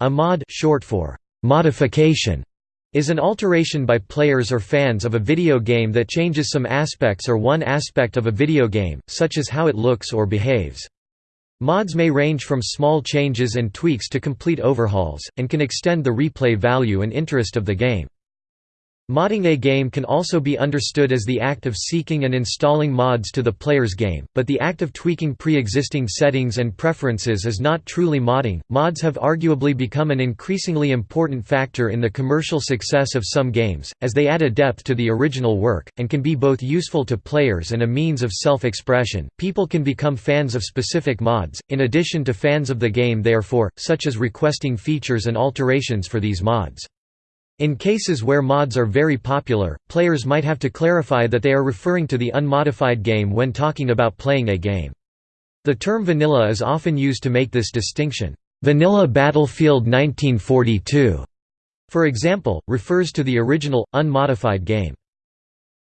A mod short for modification is an alteration by players or fans of a video game that changes some aspects or one aspect of a video game, such as how it looks or behaves. Mods may range from small changes and tweaks to complete overhauls, and can extend the replay value and interest of the game. Modding a game can also be understood as the act of seeking and installing mods to the player's game, but the act of tweaking pre-existing settings and preferences is not truly modding. Mods have arguably become an increasingly important factor in the commercial success of some games, as they add a depth to the original work, and can be both useful to players and a means of self-expression. People can become fans of specific mods, in addition to fans of the game therefore, such as requesting features and alterations for these mods. In cases where mods are very popular, players might have to clarify that they are referring to the unmodified game when talking about playing a game. The term vanilla is often used to make this distinction. Vanilla Battlefield 1942, for example, refers to the original, unmodified game.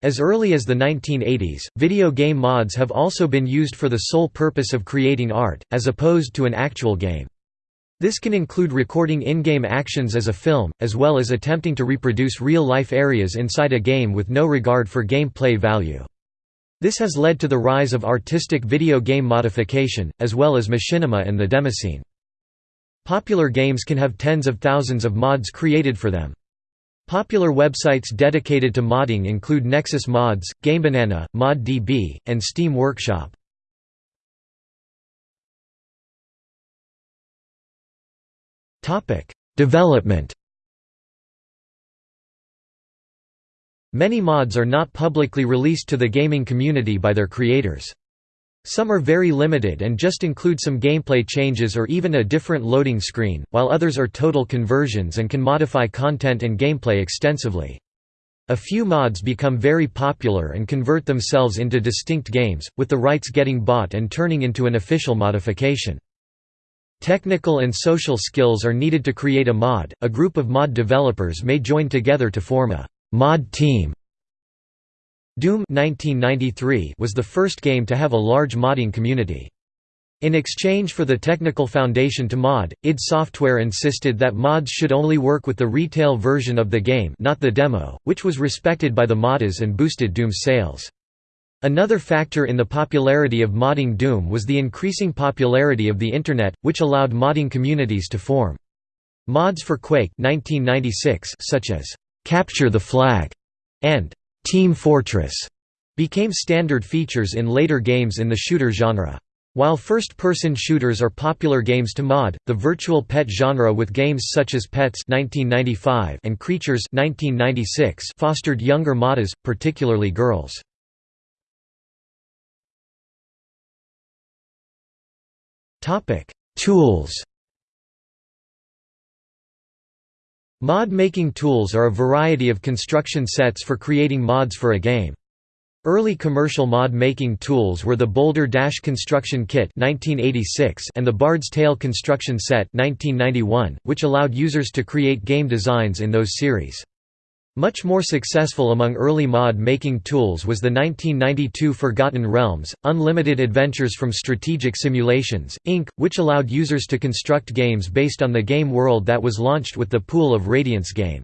As early as the 1980s, video game mods have also been used for the sole purpose of creating art, as opposed to an actual game. This can include recording in-game actions as a film, as well as attempting to reproduce real-life areas inside a game with no regard for gameplay value. This has led to the rise of artistic video game modification, as well as machinima and the demoscene. Popular games can have tens of thousands of mods created for them. Popular websites dedicated to modding include Nexus Mods, GameBanana, ModDB, and Steam Workshop. Topic: Development. Many mods are not publicly released to the gaming community by their creators. Some are very limited and just include some gameplay changes or even a different loading screen, while others are total conversions and can modify content and gameplay extensively. A few mods become very popular and convert themselves into distinct games, with the rights getting bought and turning into an official modification. Technical and social skills are needed to create a mod. A group of mod developers may join together to form a mod team. Doom 1993 was the first game to have a large modding community. In exchange for the technical foundation to mod, id Software insisted that mods should only work with the retail version of the game not the demo, which was respected by the modders and boosted Doom's sales. Another factor in the popularity of modding Doom was the increasing popularity of the Internet, which allowed modding communities to form. Mods for Quake 1996 such as «Capture the Flag» and «Team Fortress» became standard features in later games in the shooter genre. While first-person shooters are popular games to mod, the virtual pet genre with games such as Petz 1995 and Creatures 1996 fostered younger modders, particularly girls. Topic: Tools. Mod-making tools are a variety of construction sets for creating mods for a game. Early commercial mod-making tools were the Boulder Dash Construction Kit 1986 and the Bard's Tale Construction Set 1991, which allowed users to create game designs in those series. Much more successful among early mod-making tools was the 1992 Forgotten Realms, Unlimited Adventures from Strategic Simulations, Inc., which allowed users to construct games based on the game world that was launched with the Pool of Radiance game.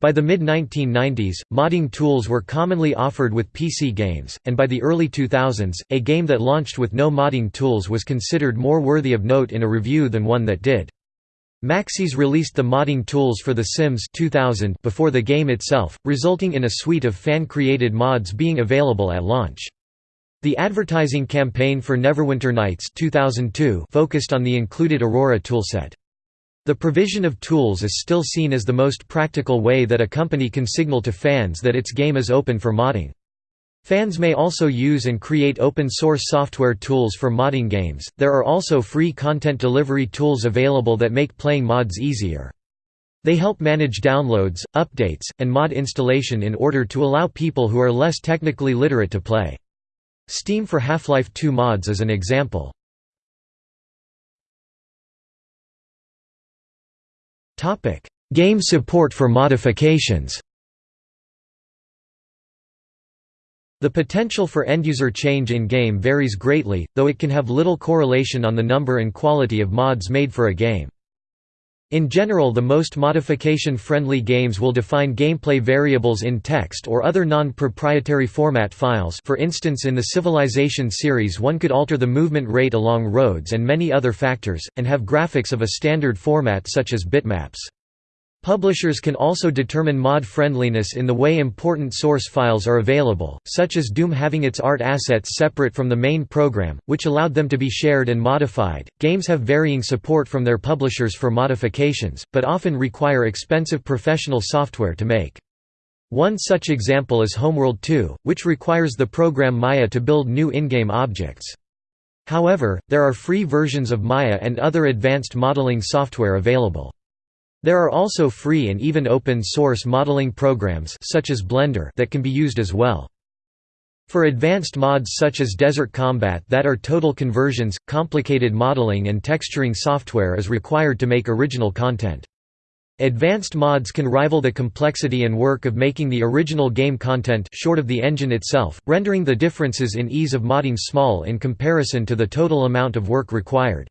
By the mid-1990s, modding tools were commonly offered with PC games, and by the early 2000s, a game that launched with no modding tools was considered more worthy of note in a review than one that did. Maxis released the modding tools for The Sims 2000 before the game itself, resulting in a suite of fan-created mods being available at launch. The advertising campaign for Neverwinter Nights 2002 focused on the included Aurora toolset. The provision of tools is still seen as the most practical way that a company can signal to fans that its game is open for modding. Fans may also use and create open-source software tools for modding games. There are also free content delivery tools available that make playing mods easier. They help manage downloads, updates, and mod installation in order to allow people who are less technically literate to play. Steam for Half-Life 2 mods is an example. Game support for modifications The potential for end-user change in-game varies greatly, though it can have little correlation on the number and quality of mods made for a game. In general the most modification-friendly games will define gameplay variables in text or other non-proprietary format files for instance in the Civilization series one could alter the movement rate along roads and many other factors, and have graphics of a standard format such as bitmaps. Publishers can also determine mod friendliness in the way important source files are available, such as Doom having its art assets separate from the main program, which allowed them to be shared and modified. Games have varying support from their publishers for modifications, but often require expensive professional software to make. One such example is Homeworld 2, which requires the program Maya to build new in-game objects. However, there are free versions of Maya and other advanced modeling software available. There are also free and even open-source modeling programs such as Blender that can be used as well. For advanced mods such as Desert Combat that are total conversions, complicated modeling and texturing software is required to make original content. Advanced mods can rival the complexity and work of making the original game content short of the engine itself, rendering the differences in ease of modding small in comparison to the total amount of work required.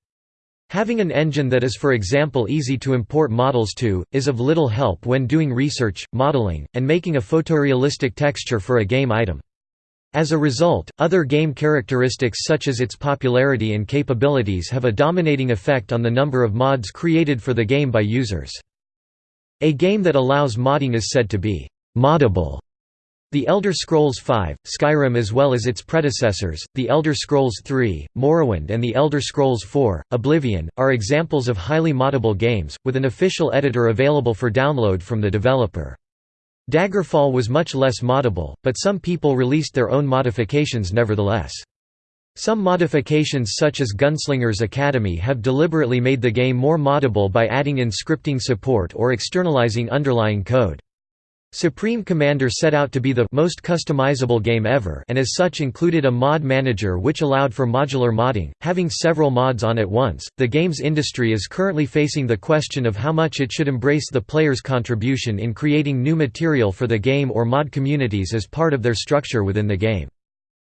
Having an engine that is for example easy to import models to, is of little help when doing research, modeling, and making a photorealistic texture for a game item. As a result, other game characteristics such as its popularity and capabilities have a dominating effect on the number of mods created for the game by users. A game that allows modding is said to be «moddable» The Elder Scrolls V, Skyrim as well as its predecessors, The Elder Scrolls III, Morrowind and The Elder Scrolls IV, Oblivion, are examples of highly moddable games, with an official editor available for download from the developer. Daggerfall was much less moddable, but some people released their own modifications nevertheless. Some modifications such as Gunslinger's Academy have deliberately made the game more moddable by adding in scripting support or externalizing underlying code. Supreme Commander set out to be the most customizable game ever and as such included a mod manager which allowed for modular modding, having several mods on at once. The games industry is currently facing the question of how much it should embrace the player's contribution in creating new material for the game or mod communities as part of their structure within the game.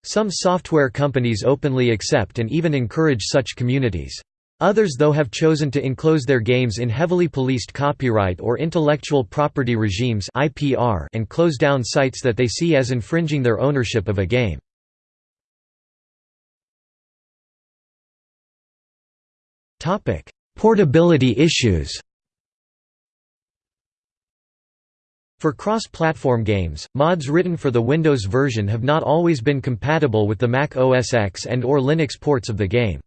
Some software companies openly accept and even encourage such communities. Others though have chosen to enclose their games in heavily policed copyright or intellectual property regimes and close down sites that they see as infringing their ownership of a game. Portability issues For cross-platform games, mods written for the Windows version have not always been compatible with the Mac OS X and or Linux ports of the game.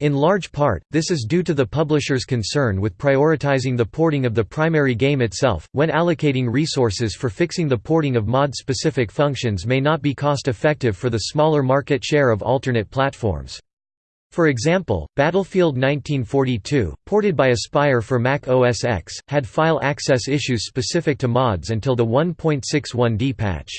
In large part, this is due to the publisher's concern with prioritizing the porting of the primary game itself, when allocating resources for fixing the porting of mod-specific functions may not be cost-effective for the smaller market share of alternate platforms. For example, Battlefield 1942, ported by Aspyr for Mac OS X, had file access issues specific to mods until the 1.61d patch.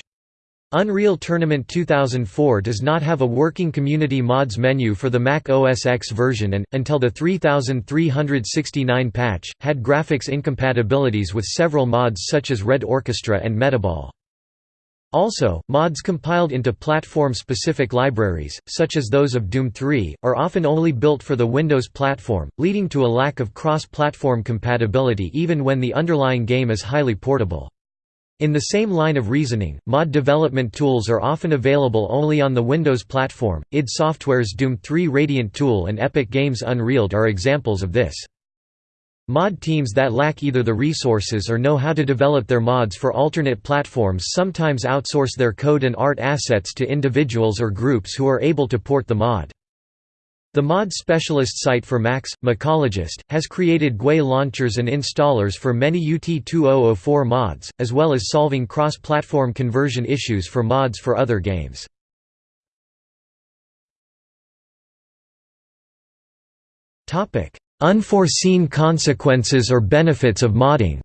Unreal Tournament 2004 does not have a working community mods menu for the Mac OS X version and, until the 3369 patch, had graphics incompatibilities with several mods such as Red Orchestra and Metaball. Also, mods compiled into platform-specific libraries, such as those of Doom 3, are often only built for the Windows platform, leading to a lack of cross-platform compatibility even when the underlying game is highly portable. In the same line of reasoning, mod development tools are often available only on the Windows platform. id Software's Doom 3 Radiant tool and Epic Games' Unreal are examples of this. Mod teams that lack either the resources or know how to develop their mods for alternate platforms sometimes outsource their code and art assets to individuals or groups who are able to port the mod. The mod specialist site for Max, Macologist, has created GUI launchers and installers for many UT2004 mods, as well as solving cross-platform conversion issues for mods for other games. Unforeseen consequences or benefits of modding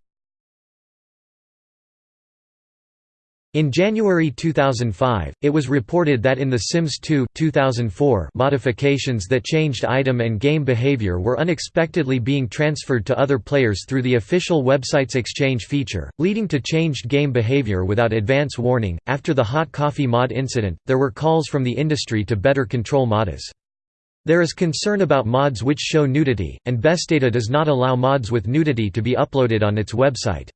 In January 2005, it was reported that in The Sims 2 2004 modifications that changed item and game behavior were unexpectedly being transferred to other players through the official website's exchange feature, leading to changed game behavior without advance warning. After the hot coffee mod incident, there were calls from the industry to better control modders. There is concern about mods which show nudity, and Bethesda does not allow mods with nudity to be uploaded on its website.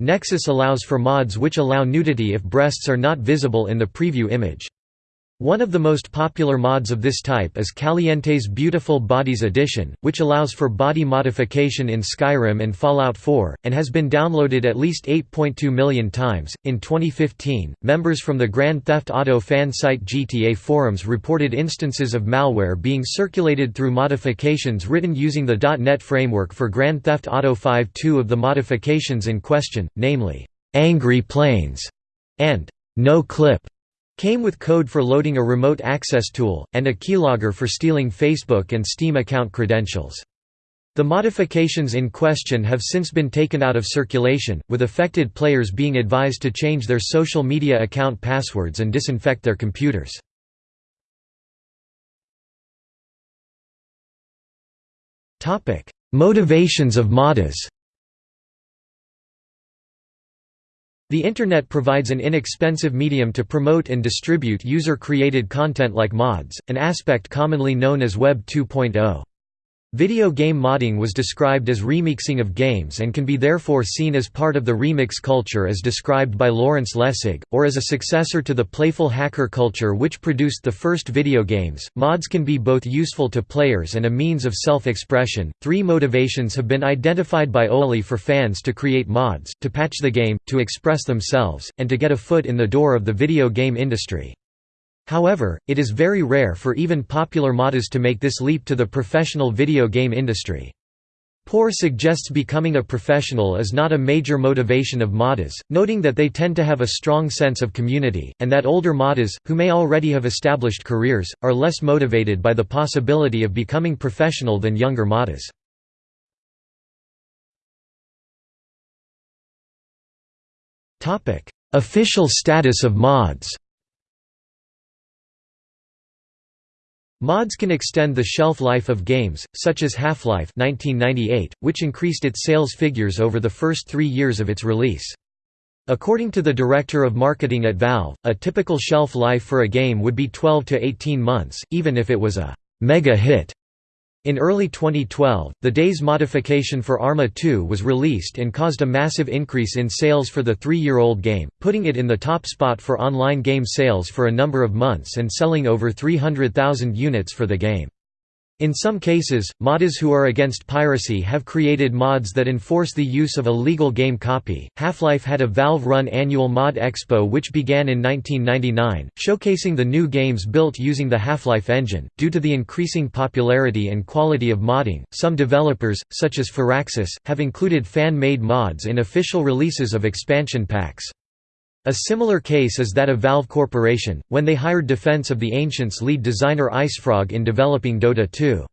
Nexus allows for mods which allow nudity if breasts are not visible in the preview image. One of the most popular mods of this type is Caliente's Beautiful Bodies Edition, which allows for body modification in Skyrim and Fallout 4, and has been downloaded at least 8.2 million times. In 2015, members from the Grand Theft Auto fan site GTA forums reported instances of malware being circulated through modifications written using the .NET framework for Grand Theft Auto 5. Two of the modifications in question, namely, Angry Planes and No Clip Came with code for loading a remote access tool, and a keylogger for stealing Facebook and Steam account credentials. The modifications in question have since been taken out of circulation, with affected players being advised to change their social media account passwords and disinfect their computers. Motivations of modders The Internet provides an inexpensive medium to promote and distribute user-created content like mods, an aspect commonly known as Web 2.0. Video game modding was described as remixing of games and can be therefore seen as part of the remix culture as described by Lawrence Lessig, or as a successor to the playful hacker culture which produced the first video games. Mods can be both useful to players and a means of self expression. Three motivations have been identified by OLI for fans to create mods to patch the game, to express themselves, and to get a foot in the door of the video game industry. However, it is very rare for even popular modders to make this leap to the professional video game industry. Poor suggests becoming a professional is not a major motivation of modders, noting that they tend to have a strong sense of community, and that older modders, who may already have established careers, are less motivated by the possibility of becoming professional than younger modders. Official status of mods Mods can extend the shelf life of games, such as Half-Life which increased its sales figures over the first three years of its release. According to the director of marketing at Valve, a typical shelf life for a game would be 12 to 18 months, even if it was a «mega hit». In early 2012, the DayZ modification for Arma 2 was released and caused a massive increase in sales for the three-year-old game, putting it in the top spot for online game sales for a number of months and selling over 300,000 units for the game. In some cases, modders who are against piracy have created mods that enforce the use of a legal game copy. Half-Life had a Valve-run annual Mod Expo which began in 1999, showcasing the new games built using the Half-Life engine. Due to the increasing popularity and quality of modding, some developers, such as Firaxis, have included fan-made mods in official releases of expansion packs. A similar case is that of Valve Corporation, when they hired Defense of the Ancients lead designer IceFrog in developing Dota 2.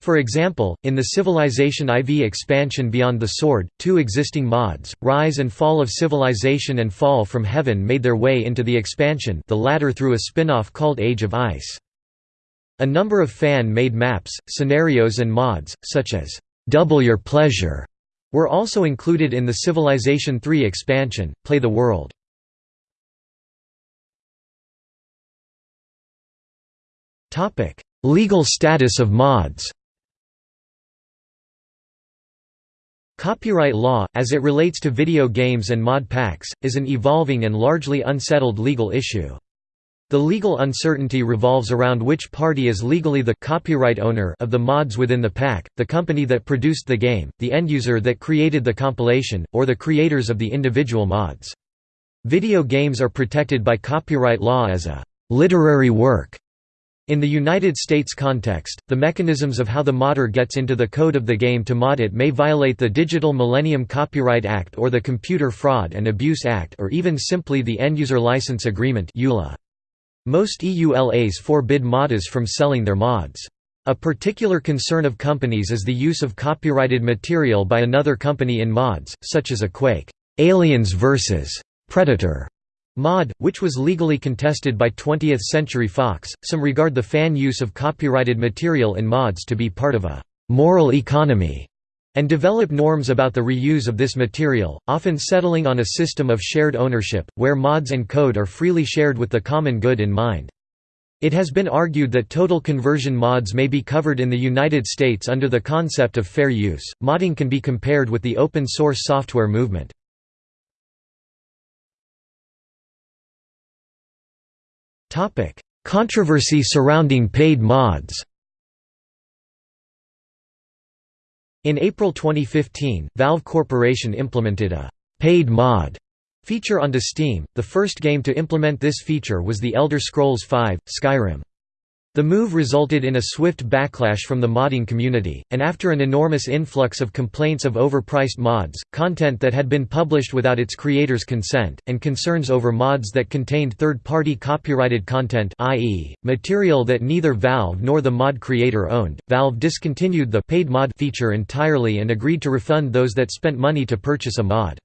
For example, in the Civilization IV expansion Beyond the Sword, two existing mods, Rhye's and Fall of Civilization and Fall from Heaven made their way into the expansion the latter through a spin-off called Age of Ice. A number of fan-made maps, scenarios and mods, such as, "'Double Your Pleasure' were also included in the Civilization III expansion, Play the World. Legal status of mods Copyright law, as it relates to video games and mod packs, is an evolving and largely unsettled legal issue. The legal uncertainty revolves around which party is legally the copyright owner of the mods within the pack, the company that produced the game, the end user that created the compilation, or the creators of the individual mods. Video games are protected by copyright law as a «literary work». In the United States context, the mechanisms of how the modder gets into the code of the game to mod it may violate the Digital Millennium Copyright Act or the Computer Fraud and Abuse Act or even simply the End-User License Agreement EULA. Most EULAs forbid modders from selling their mods. A particular concern of companies is the use of copyrighted material by another company in mods, such as a Quake Aliens vs. Predator mod, which was legally contested by 20th Century Fox. Some regard the fan use of copyrighted material in mods to be part of a moral economy and develop norms about the reuse of this material, often settling on a system of shared ownership, where mods and code are freely shared with the common good in mind. It has been argued that total conversion mods may be covered in the United States under the concept of fair use. Modding can be compared with the open source software movement. Controversy surrounding paid mods. In April 2015, Valve Corporation implemented a paid mod Feature onto Steam, the first game to implement this feature was The Elder Scrolls V: Skyrim. The move resulted in a swift backlash from the modding community, and after an enormous influx of complaints of overpriced mods, content that had been published without its creator's consent, and concerns over mods that contained third-party copyrighted content i.e., material that neither Valve nor the mod creator owned, Valve discontinued the paid mod feature entirely and agreed to refund those that spent money to purchase a mod.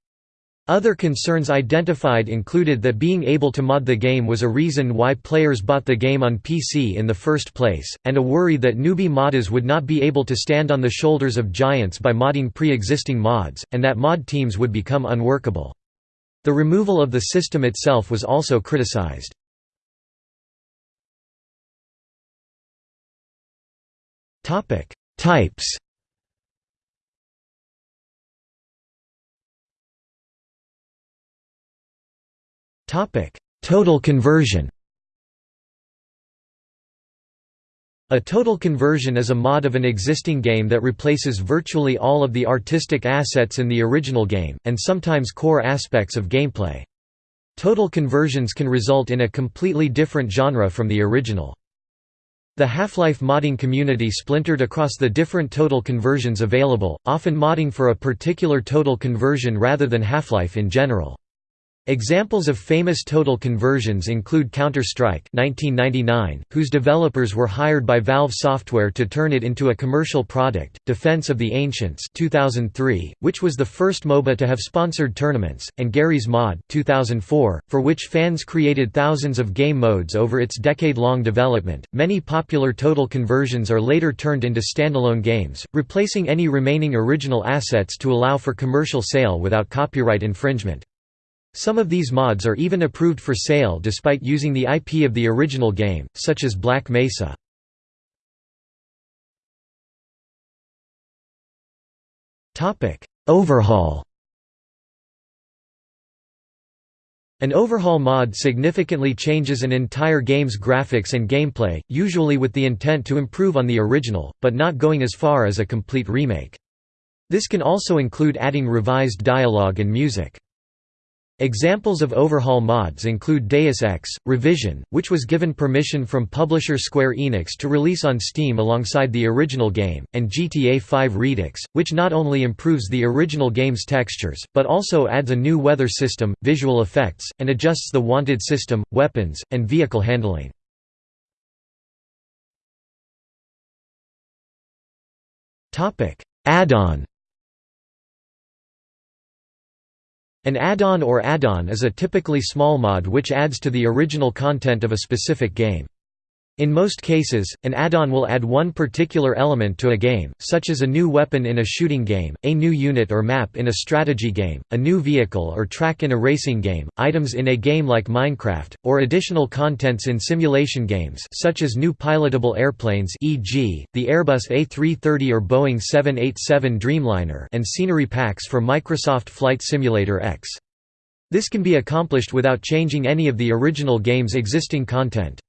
Other concerns identified included that being able to mod the game was a reason why players bought the game on PC in the first place, and a worry that newbie modders would not be able to stand on the shoulders of giants by modding pre-existing mods, and that mod teams would become unworkable. The removal of the system itself was also criticized. Types Total conversion A total conversion is a mod of an existing game that replaces virtually all of the artistic assets in the original game, and sometimes core aspects of gameplay. Total conversions can result in a completely different genre from the original. The Half-Life modding community splintered across the different total conversions available, often modding for a particular total conversion rather than Half-Life in general. Examples of famous total conversions include Counter-Strike whose developers were hired by Valve Software to turn it into a commercial product, Defense of the Ancients 2003, which was the first MOBA to have sponsored tournaments, and Garry's Mod 2004, for which fans created thousands of game modes over its decade-long development. Many popular total conversions are later turned into standalone games, replacing any remaining original assets to allow for commercial sale without copyright infringement. Some of these mods are even approved for sale despite using the IP of the original game, such as Black Mesa. Overhaul An overhaul mod significantly changes an entire game's graphics and gameplay, usually with the intent to improve on the original, but not going as far as a complete remake. This can also include adding revised dialogue and music. Examples of overhaul mods include Deus Ex, Revision, which was given permission from publisher Square Enix to release on Steam alongside the original game, and GTA V Redux, which not only improves the original game's textures, but also adds a new weather system, visual effects, and adjusts the wanted system, weapons, and vehicle handling. Add-on An add-on or add-on is a typically small mod which adds to the original content of a specific game. In most cases, an add-on will add one particular element to a game, such as a new weapon in a shooting game, a new unit or map in a strategy game, a new vehicle or track in a racing game, items in a game like Minecraft, or additional contents in simulation games such as new pilotable airplanes e.g., the Airbus A330 or Boeing 787 Dreamliner and scenery packs for Microsoft Flight Simulator X. This can be accomplished without changing any of the original game's existing content.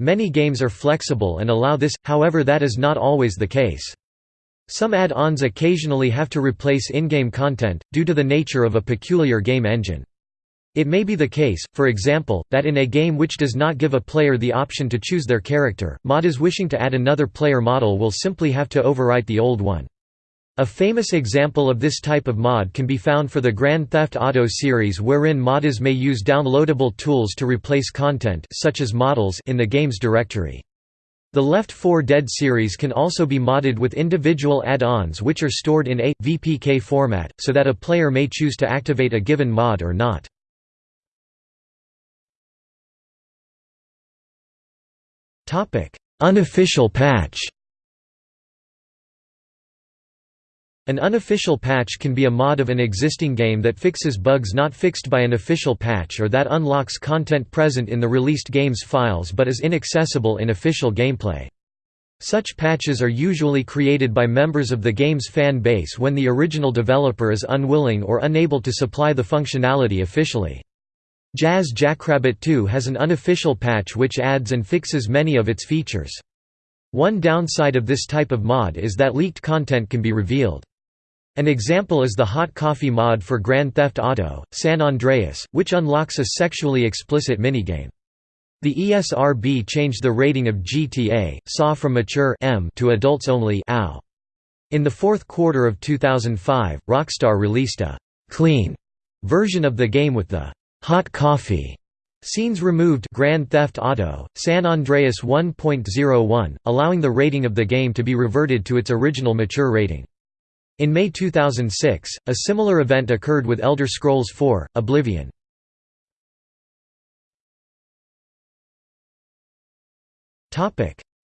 Many games are flexible and allow this, however that is not always the case. Some add-ons occasionally have to replace in-game content, due to the nature of a peculiar game engine. It may be the case, for example, that in a game which does not give a player the option to choose their character, modders wishing to add another player model will simply have to overwrite the old one. A famous example of this type of mod can be found for the Grand Theft Auto series wherein modders may use downloadable tools to replace content such as models in the game's directory. The Left 4 Dead series can also be modded with individual add-ons which are stored in a VPK format, so that a player may choose to activate a given mod or not. Unofficial patch An unofficial patch can be a mod of an existing game that fixes bugs not fixed by an official patch or that unlocks content present in the released game's files but is inaccessible in official gameplay. Such patches are usually created by members of the game's fan base when the original developer is unwilling or unable to supply the functionality officially. Jazz Jackrabbit 2 has an unofficial patch which adds and fixes many of its features. One downside of this type of mod is that leaked content can be revealed. An example is the Hot Coffee mod for Grand Theft Auto, San Andreas, which unlocks a sexually explicit minigame. The ESRB changed the rating of GTA, SAW from mature M to adults only. In the fourth quarter of 2005, Rockstar released a «clean» version of the game with the «hot coffee» scenes removed Grand Theft Auto, San Andreas 1.01, allowing the rating of the game to be reverted to its original mature rating. In May 2006, a similar event occurred with Elder Scrolls IV: Oblivion.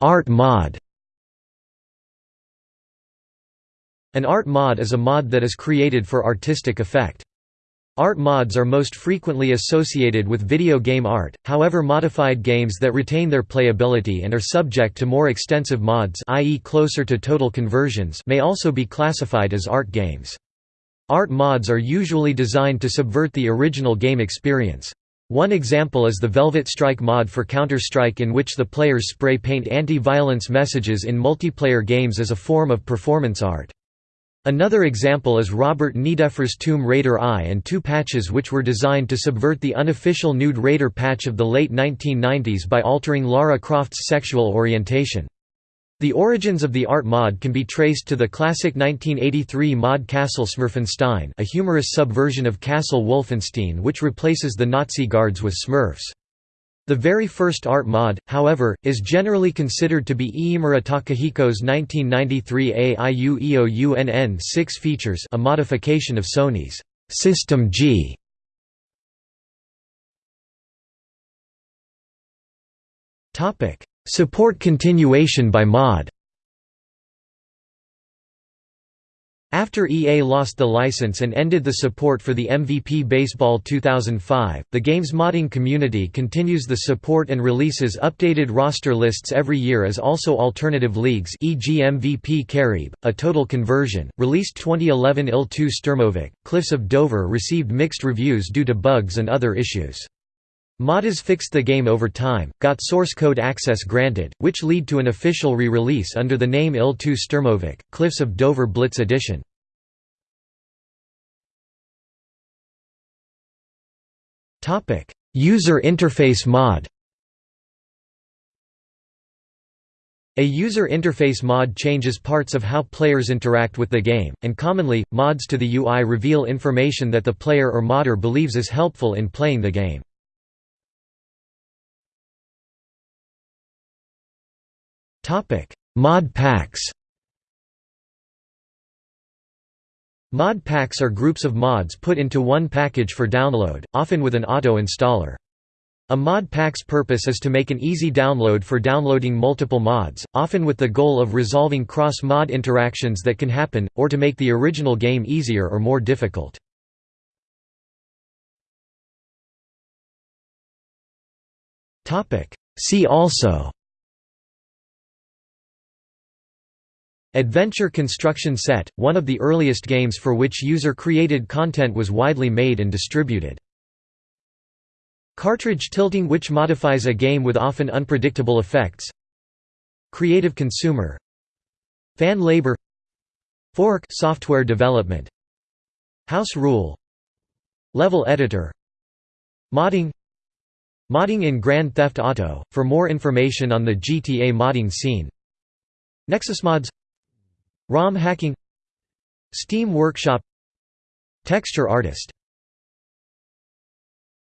Art mod. An art mod is a mod that is created for artistic effect. Art mods are most frequently associated with video game art, however modified games that retain their playability and are subject to more extensive mods i.e. closer to total conversions may also be classified as art games. Art mods are usually designed to subvert the original game experience. One example is the Velvet Strike mod for Counter-Strike in which the players spray paint anti-violence messages in multiplayer games as a form of performance art. Another example is Robert Nideffer's Tomb Raider I and two patches which were designed to subvert the unofficial Nude Raider patch of the late 1990s by altering Lara Croft's sexual orientation. The origins of the art mod can be traced to the classic 1983 mod Castle Smurfenstein a humorous subversion of Castle Wolfenstein which replaces the Nazi guards with Smurfs. The very first art mod, however, is generally considered to be Iimura Takahiko's 1993 AIUEOUNN 6 features a modification of Sony's System G. Support continuation by mod After EA lost the license and ended the support for the MVP Baseball 2005, the game's modding community continues the support and releases updated roster lists every year as also alternative leagues e.g. MVP Caribe, a total conversion, released 2011 IL-2 Sturmovik, Cliffs of Dover received mixed reviews due to bugs and other issues. Modders fixed the game over time, got source code access granted, which lead to an official re-release under the name IL-2 Sturmovik, Cliffs of Dover Blitz Edition. User interface mod A user interface mod changes parts of how players interact with the game, and commonly, mods to the UI reveal information that the player or modder believes is helpful in playing the game. Topic: Mod packs. Mod packs are groups of mods put into one package for download, often with an auto-installer. A mod pack's purpose is to make an easy download for downloading multiple mods, often with the goal of resolving cross-mod interactions that can happen, or to make the original game easier or more difficult. See also Adventure Construction Set, one of the earliest games for which user-created content was widely made and distributed. Cartridge tilting which modifies a game with often unpredictable effects. Creative consumer. Fan labor. Fork software development. House rule. Level editor. Modding. Modding in Grand Theft Auto. For more information on the GTA modding scene. NexusMods ROM hacking Steam Workshop Texture artist